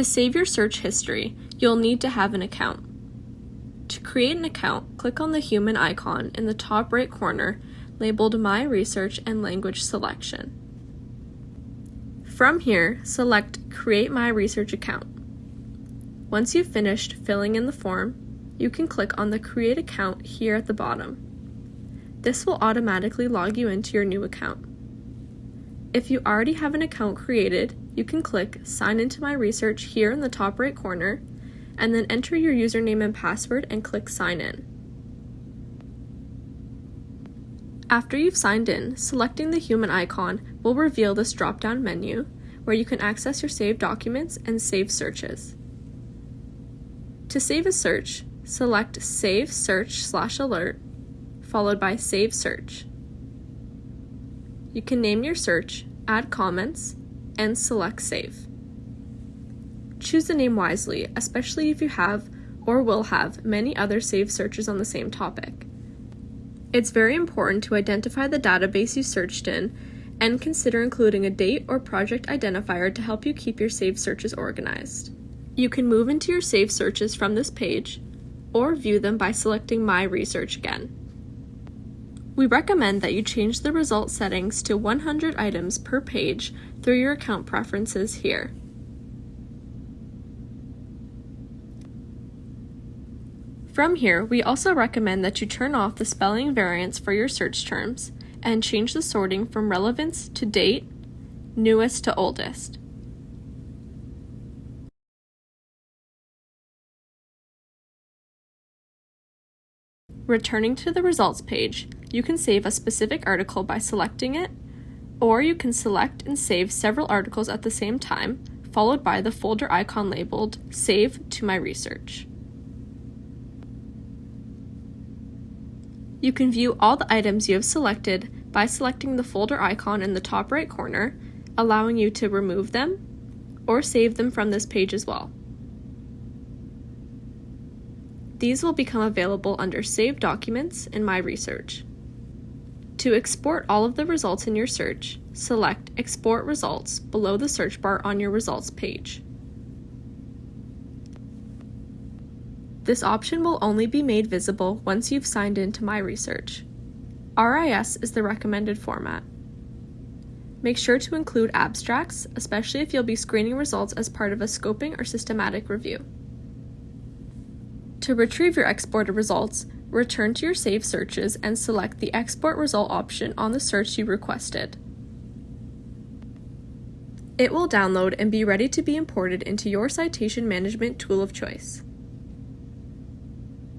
To save your search history, you'll need to have an account. To create an account, click on the human icon in the top right corner labeled My Research and Language Selection. From here, select Create My Research Account. Once you've finished filling in the form, you can click on the Create Account here at the bottom. This will automatically log you into your new account. If you already have an account created, you can click Sign into my research here in the top right corner, and then enter your username and password and click Sign in. After you've signed in, selecting the human icon will reveal this drop-down menu where you can access your saved documents and save searches. To save a search, select Save Search slash Alert, followed by Save Search. You can name your search, add comments, and select Save. Choose the name wisely, especially if you have or will have many other saved searches on the same topic. It's very important to identify the database you searched in and consider including a date or project identifier to help you keep your saved searches organized. You can move into your saved searches from this page or view them by selecting My Research again. We recommend that you change the result settings to 100 items per page through your account preferences here. From here, we also recommend that you turn off the spelling variants for your search terms and change the sorting from relevance to date, newest to oldest. Returning to the results page, you can save a specific article by selecting it, or you can select and save several articles at the same time, followed by the folder icon labeled Save to My Research. You can view all the items you have selected by selecting the folder icon in the top right corner, allowing you to remove them or save them from this page as well. These will become available under Save Documents in My Research. To export all of the results in your search, select Export Results below the search bar on your results page. This option will only be made visible once you've signed in to My Research. RIS is the recommended format. Make sure to include abstracts, especially if you'll be screening results as part of a scoping or systematic review. To retrieve your exported results, return to your saved searches and select the Export Result option on the search you requested. It will download and be ready to be imported into your citation management tool of choice.